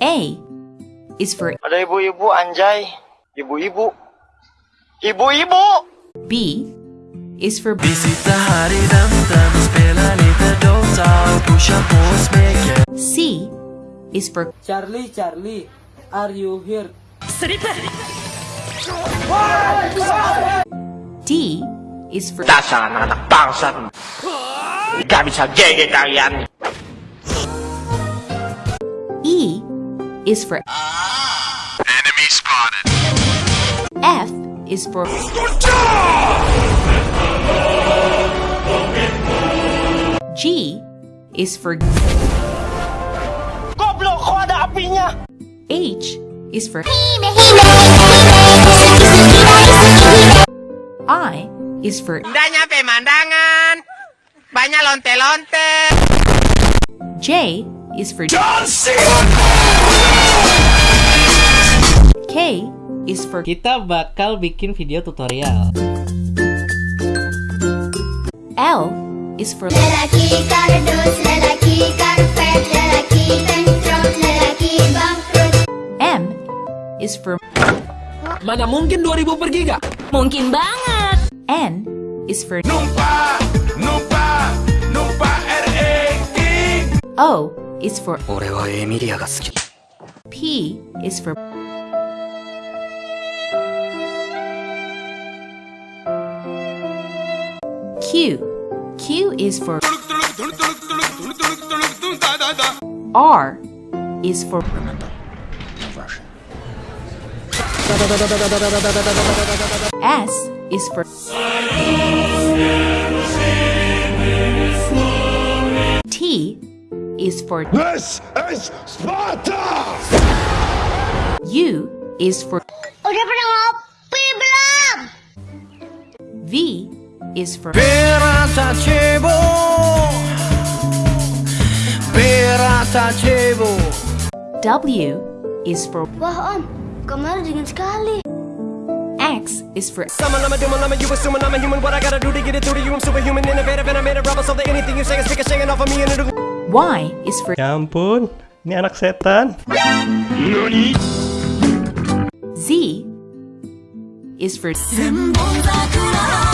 A is for Ada ibu-ibu anjay. Ibu-ibu. Ibu-ibu! B is for C is for Charlie, Charlie, are you here? D is for Dasar anak bangsat. Gak bisa gege kalian. Is for Enemy spotted F is for G is for Goblok, kok ada apinya? H is for I is for Udah nyampe mandangan. Banyak lonte-lonte. J is for K is for Kita bakal bikin video tutorial. L is for Lelaki kardus, lelaki karpet, lelaki tengkrot, lelaki bangkrut. M is for Mana mungkin 2000 pergi gak? Mungkin banget. N is for Numpa, numpa, numpa RE King O is for 俺はエミリアが好き P is for Q. Q is for R is for S is for T is for This is Sparta! U is for Udah pernah ngopi belum? V is for Pirata Chebo Pirata Chebo W is for Wah om, kamar dingin sekali. X is for Summon, I'm a doom, I'm a you assuming I'm a human. What I gotta do to get it through to you? I'm superhuman, innovative, and I made a rubber so that anything you say is ricocheting off of me and it'll Y is for Ya ampun, ini anak setan. Z is for Sakura